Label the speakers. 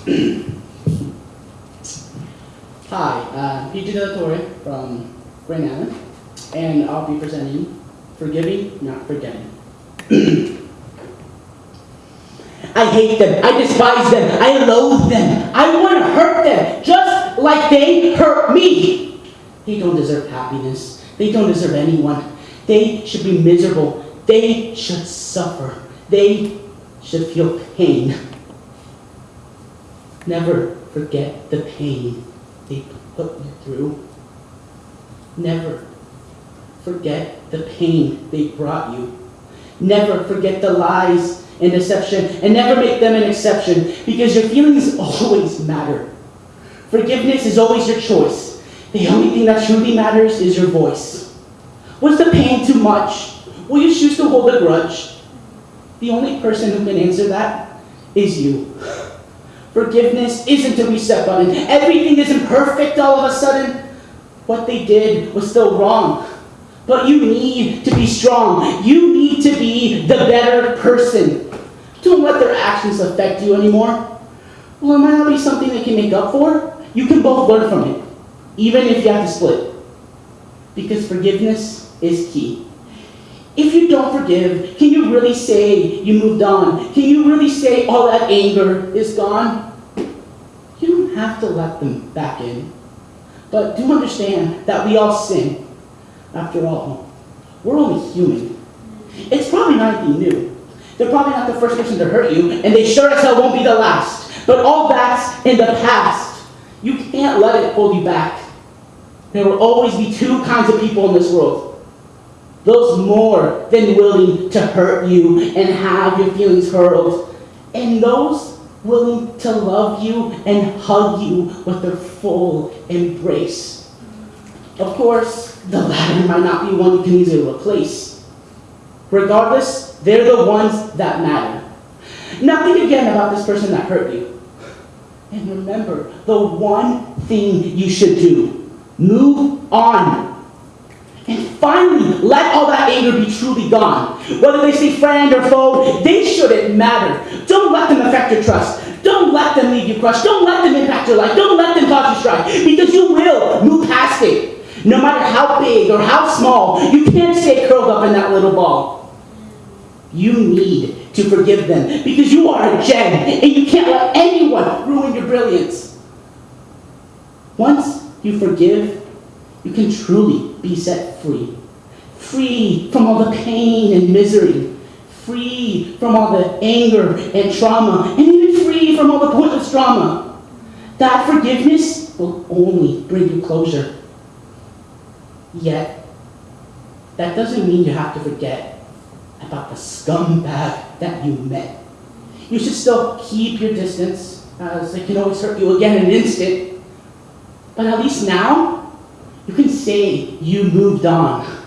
Speaker 1: Hi, uh, PJ Del Torre from Grand Island, and I'll be presenting Forgiving, Not Forgetting. I hate them, I despise them, I loathe them, I want to hurt them, just like they hurt me. They don't deserve happiness, they don't deserve anyone. They should be miserable, they should suffer, they should feel pain. Never forget the pain they put you through. Never forget the pain they brought you. Never forget the lies and deception, and never make them an exception, because your feelings always matter. Forgiveness is always your choice. The only thing that truly matters is your voice. Was the pain too much? Will you choose to hold a grudge? The only person who can answer that is you. Forgiveness isn't a reset button. Everything isn't perfect all of a sudden. What they did was still wrong. But you need to be strong. You need to be the better person. Don't let their actions affect you anymore. Well, it might not be something they can make up for. You can both learn from it, even if you have to split. Because forgiveness is key. If you don't forgive, can you really say you moved on? Can you really say all that anger is gone? You don't have to let them back in. But do understand that we all sin. After all, we're only human. It's probably not anything new. They're probably not the first person to hurt you, and they sure as hell won't be the last. But all that's in the past. You can't let it hold you back. There will always be two kinds of people in this world those more than willing to hurt you and have your feelings hurt, and those willing to love you and hug you with their full embrace. Of course, the latter might not be one you can easily replace. Regardless, they're the ones that matter. Now think again about this person that hurt you. And remember the one thing you should do. Move on. And finally, let all that anger be truly gone. Whether they say friend or foe, they shouldn't matter. Don't let them affect your trust. Don't let them leave you crushed. Don't let them impact your life. Don't let them cause you strife. Because you will move past it. No matter how big or how small, you can't stay curled up in that little ball. You need to forgive them because you are a gem and you can't let anyone ruin your brilliance. Once you forgive, you can truly be set free. Free from all the pain and misery. Free from all the anger and trauma. And even free from all the pointless drama. That forgiveness will only bring you closure. Yet, that doesn't mean you have to forget about the scumbag that you met. You should still keep your distance, as they can always hurt you again in an instant. But at least now, you can say you moved on.